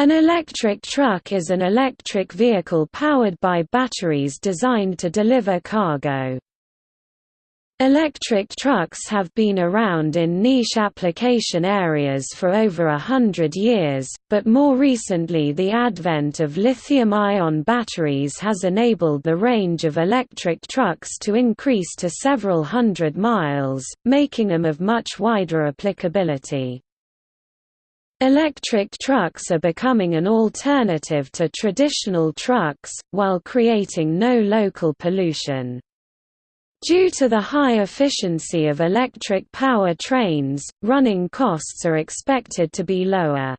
An electric truck is an electric vehicle powered by batteries designed to deliver cargo. Electric trucks have been around in niche application areas for over a hundred years, but more recently the advent of lithium-ion batteries has enabled the range of electric trucks to increase to several hundred miles, making them of much wider applicability. Electric trucks are becoming an alternative to traditional trucks, while creating no local pollution. Due to the high efficiency of electric power trains, running costs are expected to be lower.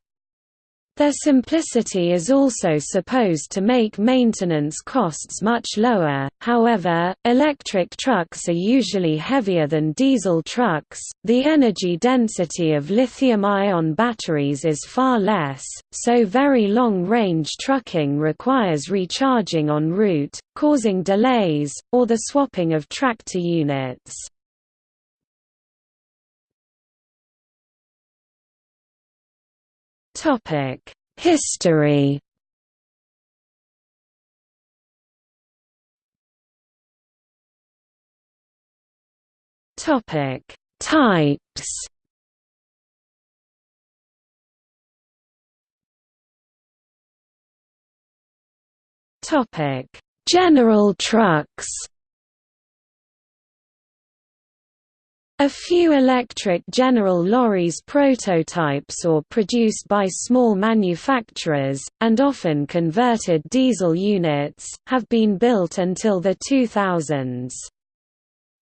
Their simplicity is also supposed to make maintenance costs much lower, however, electric trucks are usually heavier than diesel trucks, the energy density of lithium-ion batteries is far less, so very long-range trucking requires recharging en route, causing delays, or the swapping of tractor units. Topic: History. Topic: Types. Topic: General trucks. A few electric General lorries prototypes or produced by small manufacturers, and often converted diesel units, have been built until the 2000s.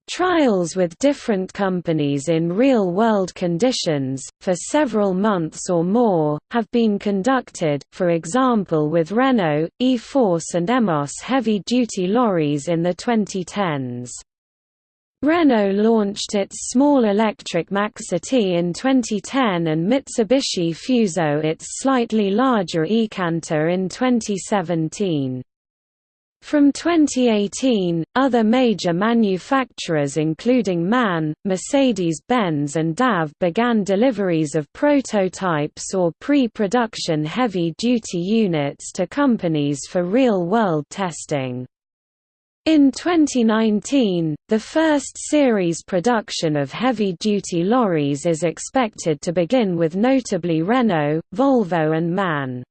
Trials with different companies in real-world conditions, for several months or more, have been conducted, for example with Renault, E-Force and Emos heavy-duty lorries in the 2010s. Renault launched its small electric Maxity in 2010 and Mitsubishi Fuso its slightly larger eCanter in 2017. From 2018, other major manufacturers including MAN, Mercedes-Benz and DAF began deliveries of prototypes or pre-production heavy-duty units to companies for real-world testing. In 2019, the first series production of heavy-duty lorries is expected to begin with notably Renault, Volvo and MAN.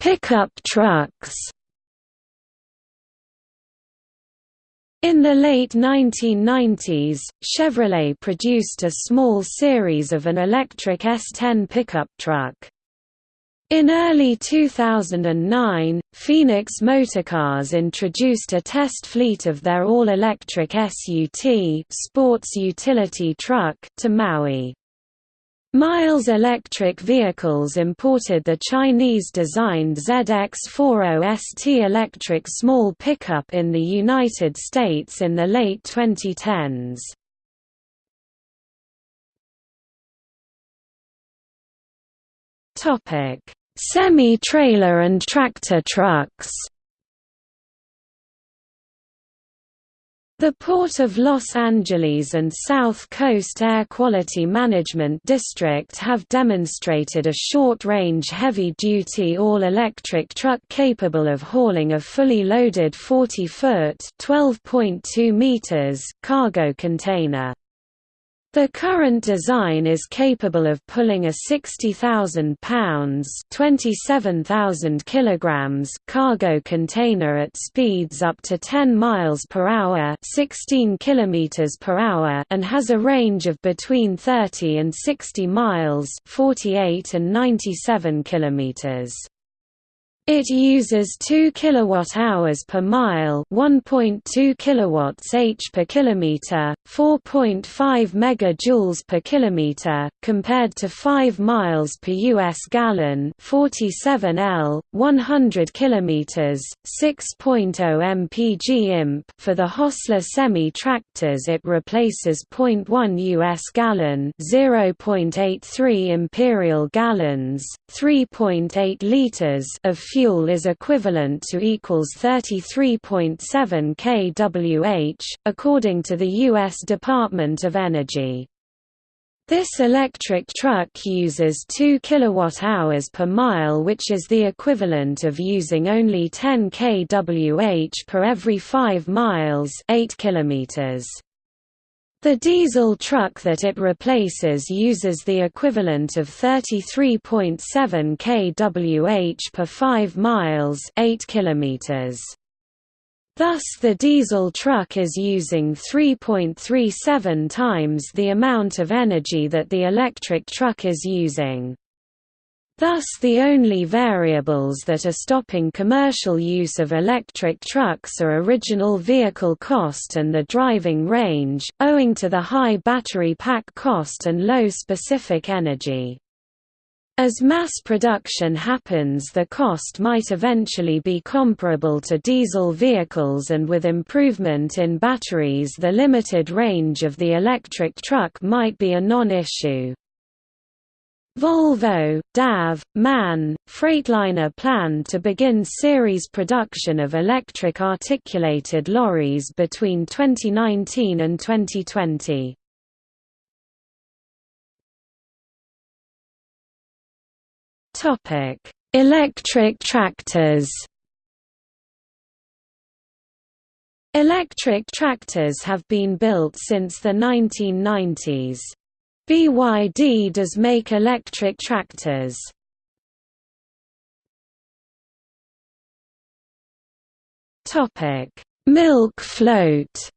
Pickup trucks In the late 1990s, Chevrolet produced a small series of an electric S10 pickup truck. In early 2009, Phoenix Motorcars introduced a test fleet of their all-electric SUT sports utility truck to Maui. Miles Electric Vehicles imported the Chinese-designed ZX40ST electric small pickup in the United States in the late 2010s. Topic: Semi-trailer and tractor trucks. The Port of Los Angeles and South Coast Air Quality Management District have demonstrated a short-range heavy-duty all-electric truck capable of hauling a fully loaded 40-foot (12.2 meters) cargo container. The current design is capable of pulling a 60,000 pounds (27,000 kilograms) cargo container at speeds up to 10 miles per hour (16 kilometers per hour) and has a range of between 30 and 60 miles (48 and 97 kilometers). It uses 2 kilowatt-hours per mile, 1.2 kilowatts h per kilometer, 4.5 megajoules per kilometer, compared to 5 miles per US gallon, 47 L, 100 kilometers, 6.0 mpg imp. For the Hostler semi-tractors it replaces 0.1 US gallon, 0.83 imperial gallons, 3.8 liters of fuel fuel is equivalent to equals 33.7 kWh, according to the U.S. Department of Energy. This electric truck uses 2 kWh per mile which is the equivalent of using only 10 kWh per every 5 miles 8 kilometers. The diesel truck that it replaces uses the equivalent of 33.7 kWh per 5 miles 8 kilometers. Thus the diesel truck is using 3.37 times the amount of energy that the electric truck is using. Thus the only variables that are stopping commercial use of electric trucks are original vehicle cost and the driving range, owing to the high battery pack cost and low specific energy. As mass production happens the cost might eventually be comparable to diesel vehicles and with improvement in batteries the limited range of the electric truck might be a non-issue. Volvo, DAF, MAN, Freightliner plan to begin series production of electric articulated lorries between 2019 and 2020. Topic: Electric tractors. Electric tractors have been built since the 1990s. BYD does make electric tractors. Topic: Milk float.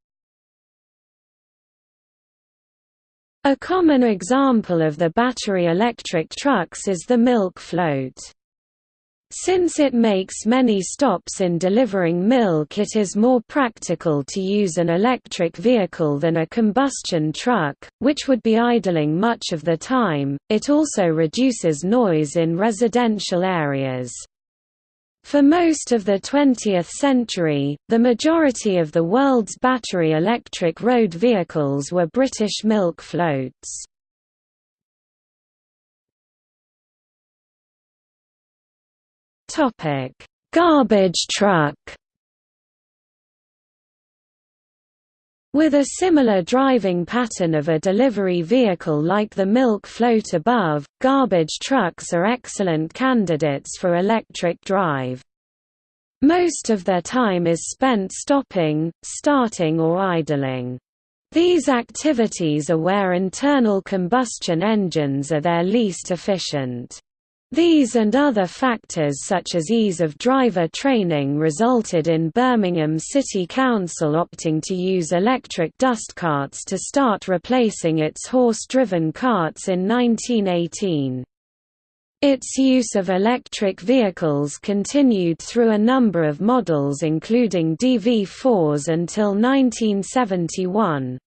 A common example of the battery electric trucks is the milk float. Since it makes many stops in delivering milk it is more practical to use an electric vehicle than a combustion truck, which would be idling much of the time. It also reduces noise in residential areas. For most of the 20th century, the majority of the world's battery electric road vehicles were British milk floats. Garbage truck With a similar driving pattern of a delivery vehicle like the milk float above, garbage trucks are excellent candidates for electric drive. Most of their time is spent stopping, starting or idling. These activities are where internal combustion engines are their least efficient. These and other factors such as ease of driver training resulted in Birmingham City Council opting to use electric dust carts to start replacing its horse-driven carts in 1918. Its use of electric vehicles continued through a number of models including DV4s until 1971.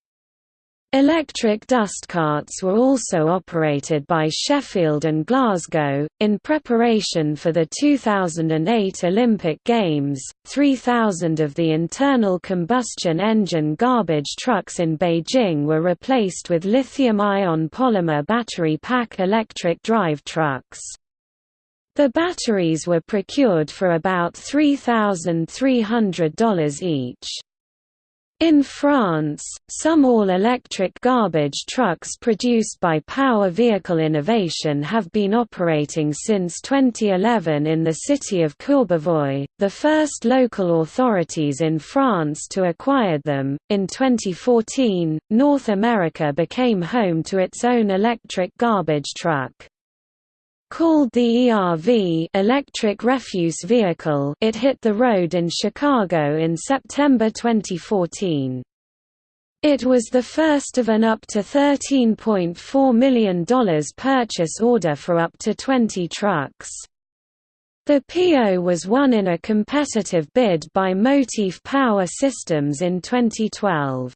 Electric dust carts were also operated by Sheffield and Glasgow. In preparation for the 2008 Olympic Games, 3,000 of the internal combustion engine garbage trucks in Beijing were replaced with lithium ion polymer battery pack electric drive trucks. The batteries were procured for about $3,300 each. In France, some all-electric garbage trucks produced by Power Vehicle Innovation have been operating since 2011 in the city of Courbevoie, the first local authorities in France to acquire them. In 2014, North America became home to its own electric garbage truck. Called the ERV electric refuse vehicle it hit the road in Chicago in September 2014. It was the first of an up to $13.4 million purchase order for up to 20 trucks. The PO was won in a competitive bid by Motiv Power Systems in 2012.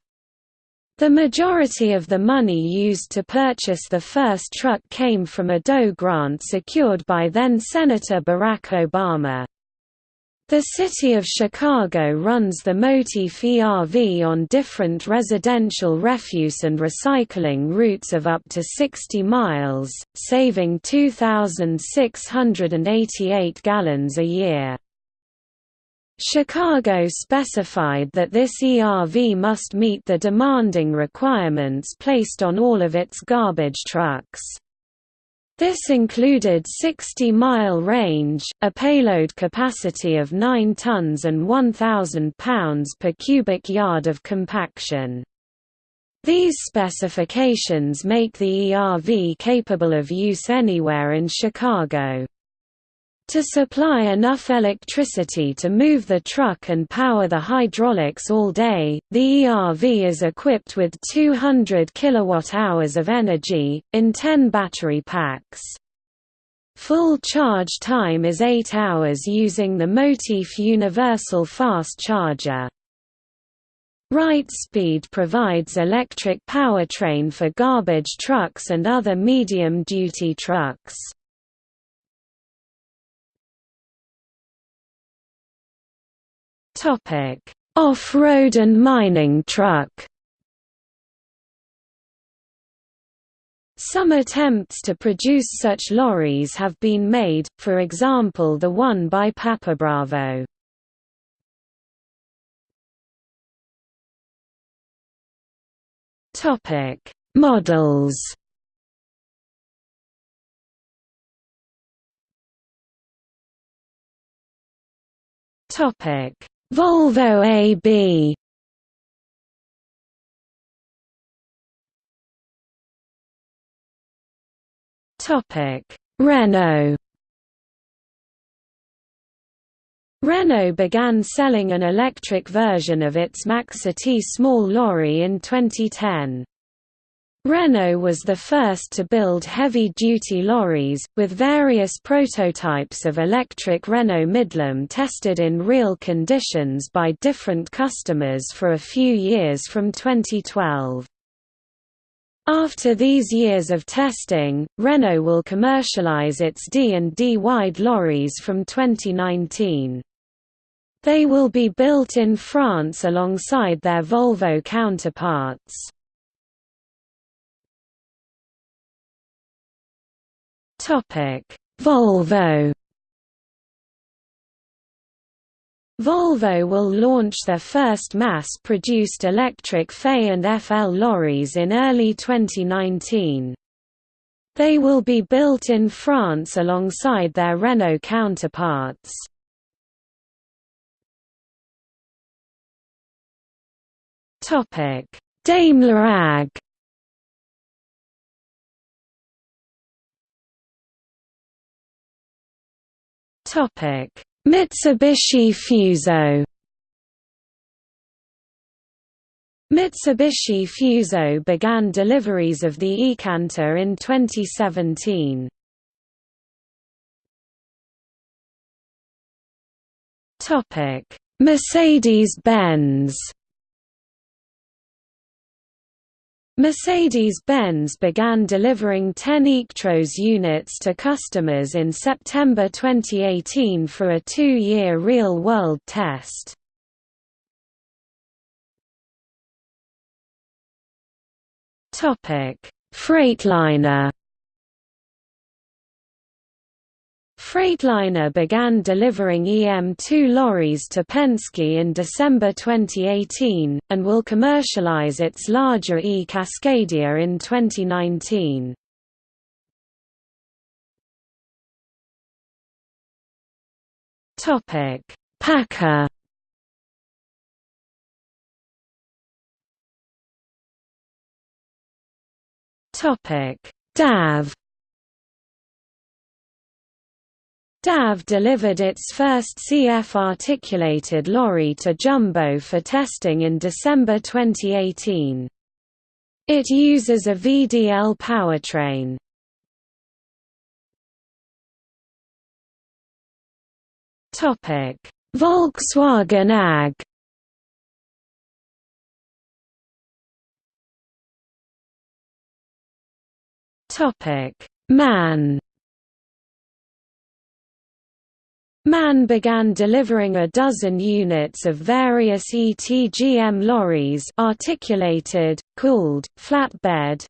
The majority of the money used to purchase the first truck came from a DOE grant secured by then-Senator Barack Obama. The City of Chicago runs the Motiv ERV on different residential refuse and recycling routes of up to 60 miles, saving 2,688 gallons a year. Chicago specified that this ERV must meet the demanding requirements placed on all of its garbage trucks. This included 60-mile range, a payload capacity of 9 tons and 1,000 pounds per cubic yard of compaction. These specifications make the ERV capable of use anywhere in Chicago. To supply enough electricity to move the truck and power the hydraulics all day, the ERV is equipped with 200 kWh of energy, in 10 battery packs. Full charge time is 8 hours using the Motiv Universal Fast Charger. Wrightspeed provides electric powertrain for garbage trucks and other medium-duty trucks. Off-road and mining truck. Some attempts to produce such lorries have been made, for example the one by Papa Bravo. Topic: Models. Topic: Volvo AB Topic: Renault. Renault began selling an electric version of its Maxity small lorry in 2010. Renault was the first to build heavy-duty lorries, with various prototypes of electric Renault Midlum tested in real conditions by different customers for a few years from 2012. After these years of testing, Renault will commercialize its D and D wide lorries from 2019. They will be built in France alongside their Volvo counterparts. Volvo. Volvo will launch their first mass-produced electric FE and FL lorries in early 2019. They will be built in France alongside their Renault counterparts. Daimler AG Mitsubishi Fuso. Mitsubishi Fuso began deliveries of the e-Canter in 2017. Topic: Mercedes-Benz. Mercedes-Benz began delivering 10 eActros units to customers in September 2018 for a two-year real-world test. Freightliner Freightliner began delivering EM2 lorries to Penske in December 2018, and will commercialize its larger E-Cascadia in 2019. PACCAR DAF DAF delivered its first CF-articulated lorry to Jumbo for testing in December 2018. It uses a VDL powertrain. Volkswagen AG MAN MAN began delivering a dozen units of various ETGM lorries articulated, cooled, flatbed,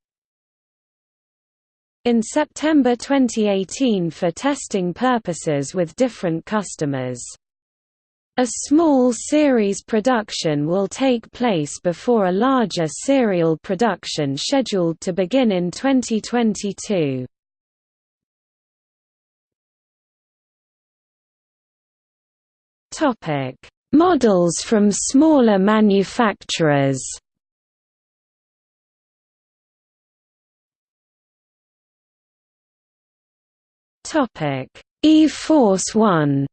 in September 2018 for testing purposes with different customers. A small series production will take place before a larger serial production scheduled to begin in 2022. Topic: Models from smaller manufacturers. Topic: E-Force 1.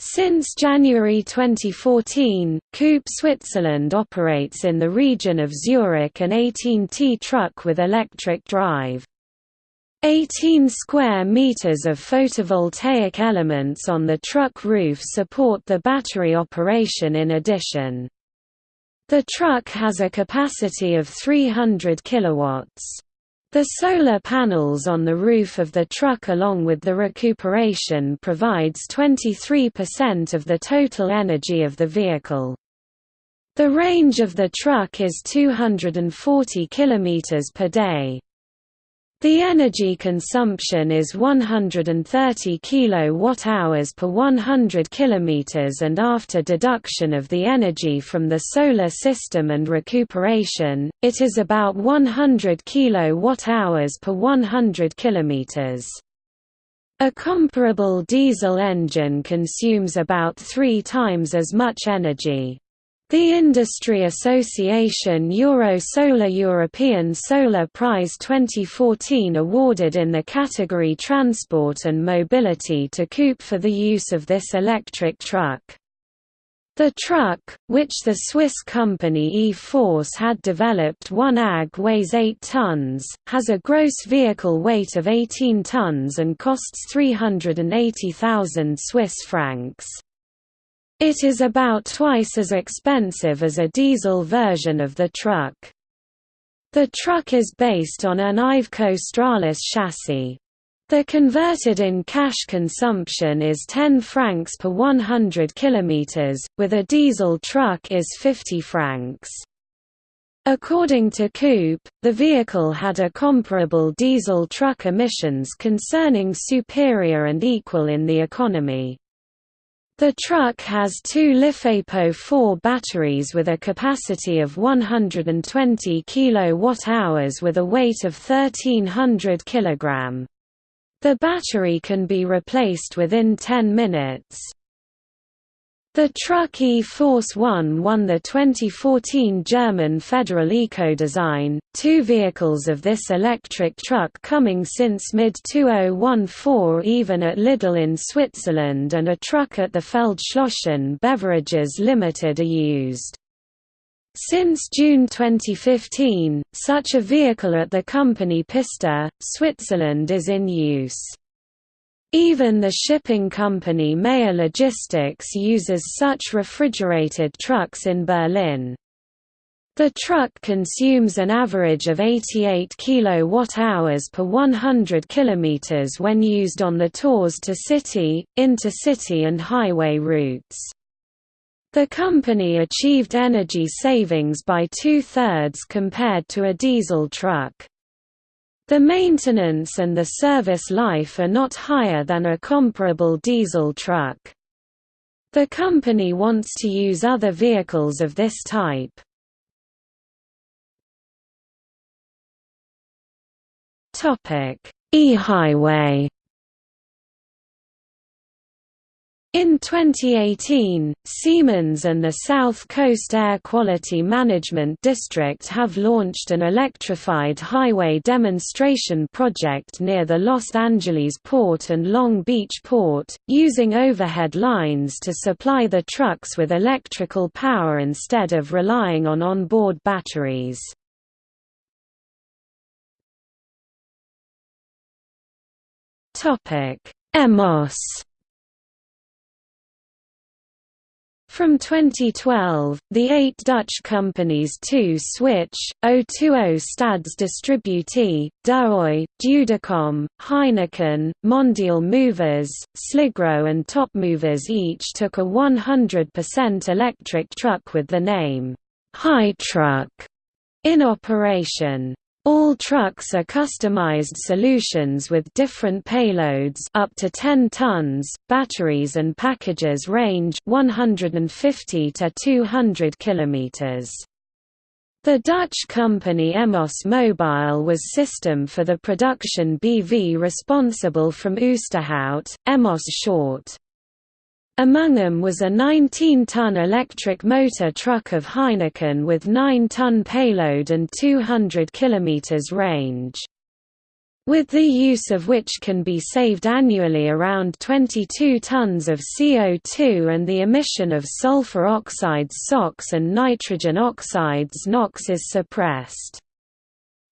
Since January 2014, Coop Switzerland operates in the region of Zurich an 18T truck with electric drive. 18 square meters of photovoltaic elements on the truck roof support the battery operation in addition. The truck has a capacity of 300 kilowatts. The solar panels on the roof of the truck along with the recuperation provides 23% of the total energy of the vehicle. The range of the truck is 240 km per day. The energy consumption is 130 kWh per 100 km and after deduction of the energy from the solar system and recuperation, it is about 100 kWh per 100 km. A comparable diesel engine consumes about three times as much energy. The industry association Eurosolar European Solar Prize 2014 awarded in the category Transport and Mobility to Coop for the use of this electric truck. The truck, which the Swiss company E-Force had developed 1 AG weighs 8 tons, has a gross vehicle weight of 18 tons and costs 380,000 Swiss francs. It is about twice as expensive as a diesel version of the truck. The truck is based on an Iveco Stralis chassis. The converted in cash consumption is 10 francs per 100 km, with a diesel truck is 50 francs. According to Coop, the vehicle had a comparable diesel truck emissions concerning superior and equal in the economy. The truck has two LiFePO4 batteries with a capacity of 120 kWh with a weight of 1300 kg. The battery can be replaced within 10 minutes. The truck E-Force 1 won the 2014 German Federal Eco-Design, two vehicles of this electric truck coming since mid-2014 even at Lidl in Switzerland and a truck at the Feldschlossen Beverages Limited are used. Since June 2015, such a vehicle at the company Pista, Switzerland is in use. Even the shipping company Meyer Logistics uses such refrigerated trucks in Berlin. The truck consumes an average of 88 kWh per 100 km when used on the tours to city, intercity and highway routes. The company achieved energy savings by two-thirds compared to a diesel truck. The maintenance and the service life are not higher than a comparable diesel truck. The company wants to use other vehicles of this type. E-highway In 2018, Siemens and the South Coast Air Quality Management District have launched an electrified highway demonstration project near the Los Angeles port and Long Beach port, using overhead lines to supply the trucks with electrical power instead of relying on onboard batteries. EMOS From 2012, the eight Dutch companies 2 Switch, O20 Stads Distributee, De Dudecom, Heineken, Mondial Movers, Sligro and Top Movers each took a 100% electric truck with the name, Hi-Truck, in operation. All trucks are customized solutions with different payloads up to 10 tons. Batteries and packages range 150 to 200 kilometers. The Dutch company Emos Mobile was system for the production BV responsible from Oosterhout, Emos short. Among them was a 19-ton electric motor truck of Heineken with 9-ton payload and 200 km range. With the use of which can be saved annually around 22 tons of CO2 and the emission of sulfur oxides SOx and nitrogen oxides NOx is suppressed.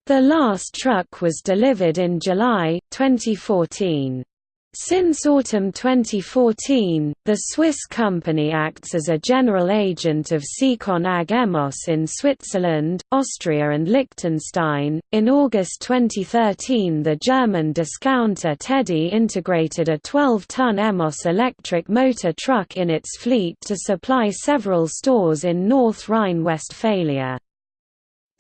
The last truck was delivered in July, 2014. Since autumn 2014, the Swiss company acts as a general agent of Secon AG Emos in Switzerland, Austria, and Liechtenstein. In August 2013, the German discounter Tedi integrated a 12 ton Emos electric motor truck in its fleet to supply several stores in North Rhine Westphalia.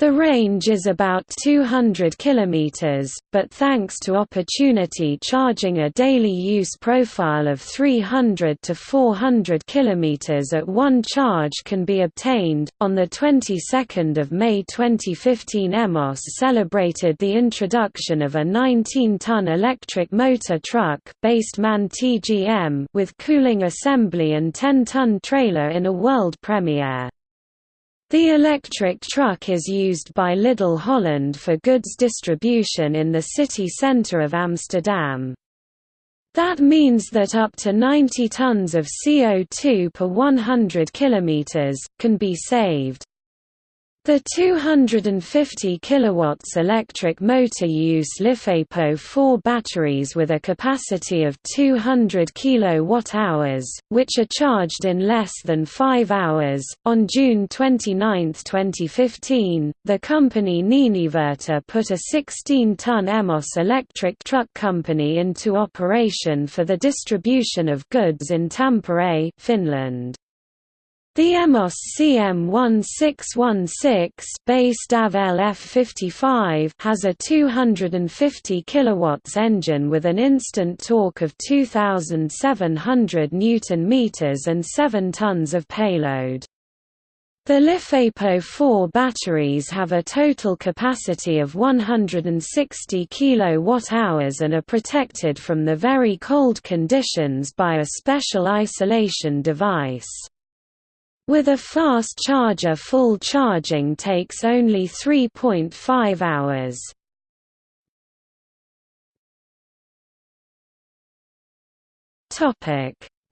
The range is about 200 km, but thanks to opportunity charging a daily use profile of 300 to 400 km at one charge can be obtained. On the 22nd of May 2015, Emos celebrated the introduction of a 19-ton electric motor truck based MAN TGM with cooling assembly and 10-ton trailer in a world premiere. The electric truck is used by Lidl Holland for goods distribution in the city centre of Amsterdam. That means that up to 90 tons of CO2 per 100 km, can be saved. The 250 kilowatts electric motor use LiFePO 4 batteries with a capacity of 200 kilowatt-hours, which are charged in less than 5 hours. On June 29, 2015, the company Niinivirta put a 16-ton Emos electric truck company into operation for the distribution of goods in Tampere, Finland. The Emos CM1616 based AV LF55 has a 250 kW engine with an instant torque of 2700 Nm and 7 tons of payload. The LiFePO 4 batteries have a total capacity of 160 kWh and are protected from the very cold conditions by a special isolation device. With a fast charger full charging takes only 3.5 hours.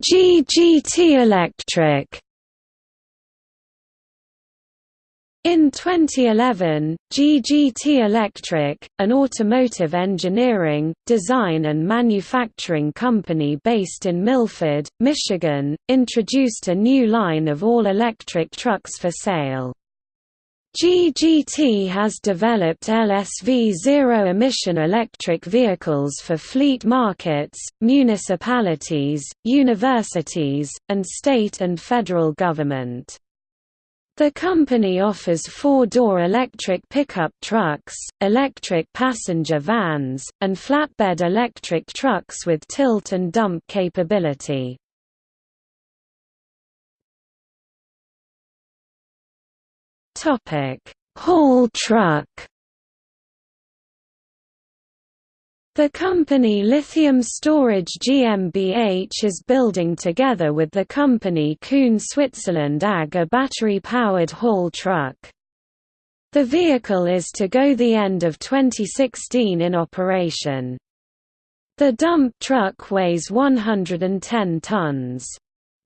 GGT Electric In 2011, GGT Electric, an automotive engineering, design and manufacturing company based in Milford, Michigan, introduced a new line of all-electric trucks for sale. GGT has developed LSV zero-emission electric vehicles for fleet markets, municipalities, universities, and state and federal government. The company offers four-door electric pickup trucks, electric passenger vans, and flatbed electric trucks with tilt and dump capability. Haul truck The company Lithium Storage GmbH is building together with the company Kuhn Switzerland AG a battery-powered haul truck. The vehicle is to go the end of 2016 in operation. The dump truck weighs 110 tons.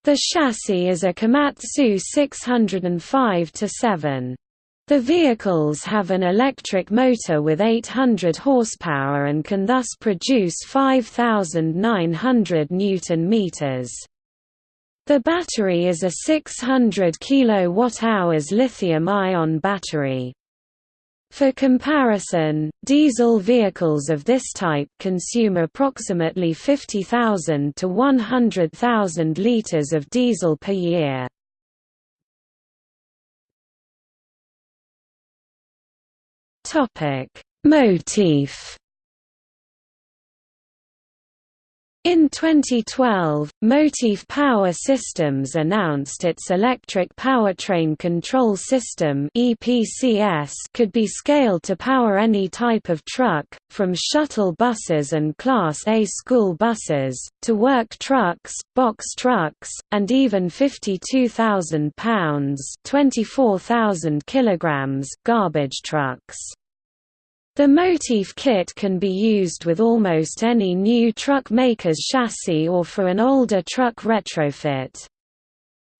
The chassis is a Komatsu 605-7. The vehicles have an electric motor with 800 horsepower and can thus produce 5,900 newton meters. The battery is a 600 kWh lithium-ion battery. For comparison, diesel vehicles of this type consume approximately 50,000 to 100,000 litres of diesel per year. Motiv In 2012, Motiv Power Systems announced its Electric Powertrain Control System could be scaled to power any type of truck, from shuttle buses and Class A school buses, to work trucks, box trucks, and even 52,000 pounds garbage trucks. The Motiv kit can be used with almost any new truck maker's chassis or for an older truck retrofit.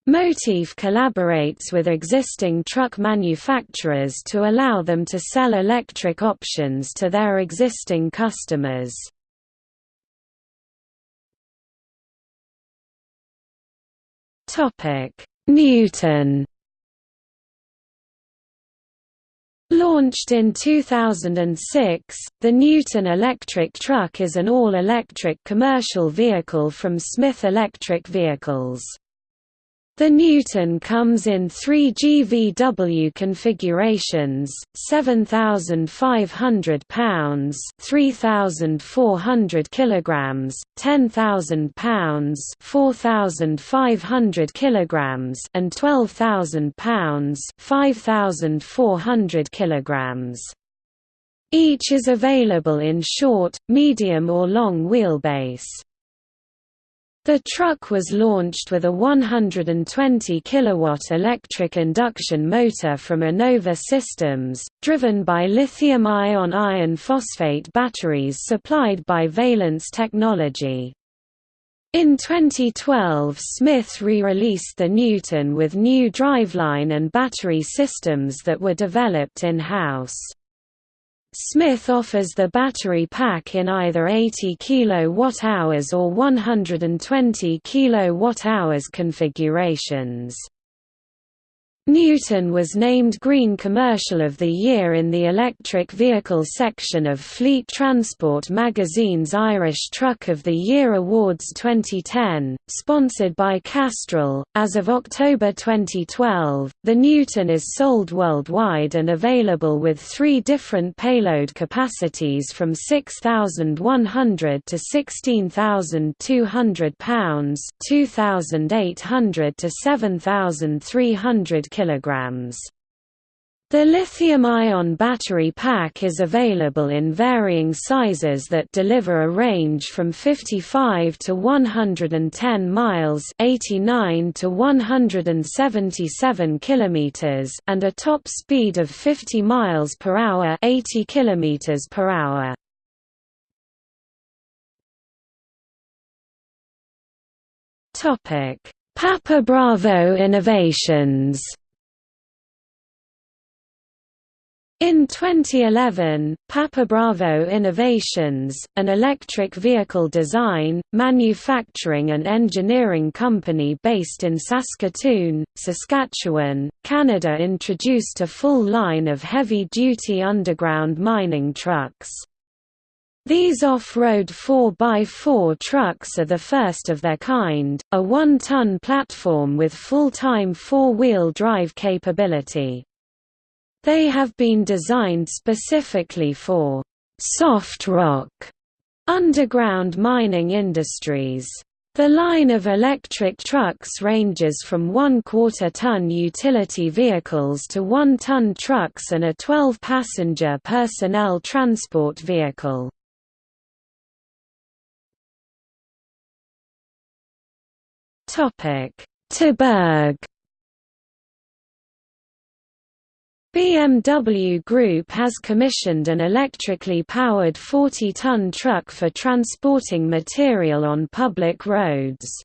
Motiv collaborates with existing truck manufacturers to allow them to sell electric options to their existing customers. Newton Launched in 2006, the Newton electric truck is an all-electric commercial vehicle from Smith Electric Vehicles. The Newton comes in three GVW configurations, 7,500 pounds 3,400 kilograms, 10,000 pounds 4,500 kilograms and 12,000 pounds 5,400 kilograms. Each is available in short, medium or long wheelbase. The truck was launched with a 120 kW electric induction motor from Enova Systems, driven by lithium-ion iron phosphate batteries supplied by Valence Technology. In 2012 Smith re-released the Newton with new driveline and battery systems that were developed in-house. Smith offers the battery pack in either 80 kWh or 120 kWh configurations. Newton was named Green Commercial of the Year in the electric vehicle section of Fleet Transport magazine's Irish Truck of the Year Awards 2010, sponsored by Castrol. As of October 2012, the Newton is sold worldwide and available with three different payload capacities from 6,100 to 16,200 pounds, 2,800 to 7,300 kilograms. The lithium-ion battery pack is available in varying sizes that deliver a range from 55 to 110 miles, 89 to 177 kilometers, and a top speed of 50 miles per hour, 80 kilometers per hour. Topic: Papa Bravo Innovations In 2011, Papa Bravo Innovations, an electric vehicle design, manufacturing and engineering company based in Saskatoon, Saskatchewan, Canada introduced a full line of heavy-duty underground mining trucks. These off-road 4x4 trucks are the first of their kind, a one-ton platform with full-time four-wheel drive capability. They have been designed specifically for soft rock underground mining industries. The line of electric trucks ranges from one-quarter ton utility vehicles to one-ton trucks and a 12-passenger personnel transport vehicle. Terberg BMW Group has commissioned an electrically powered 40-ton truck for transporting material on public roads.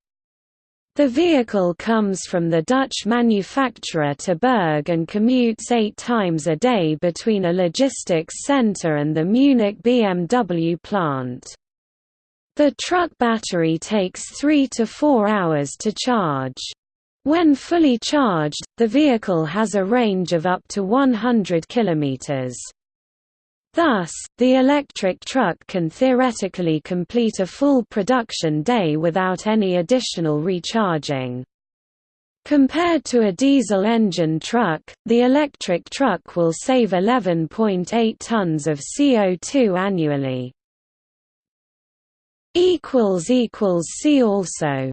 The vehicle comes from the Dutch manufacturer Terberg and commutes eight times a day between a logistics center and the Munich BMW plant. The truck battery takes 3 to 4 hours to charge. When fully charged, the vehicle has a range of up to 100 kilometers. Thus, the electric truck can theoretically complete a full production day without any additional recharging. Compared to a diesel engine truck, the electric truck will save 11.8 tons of CO2 annually. See also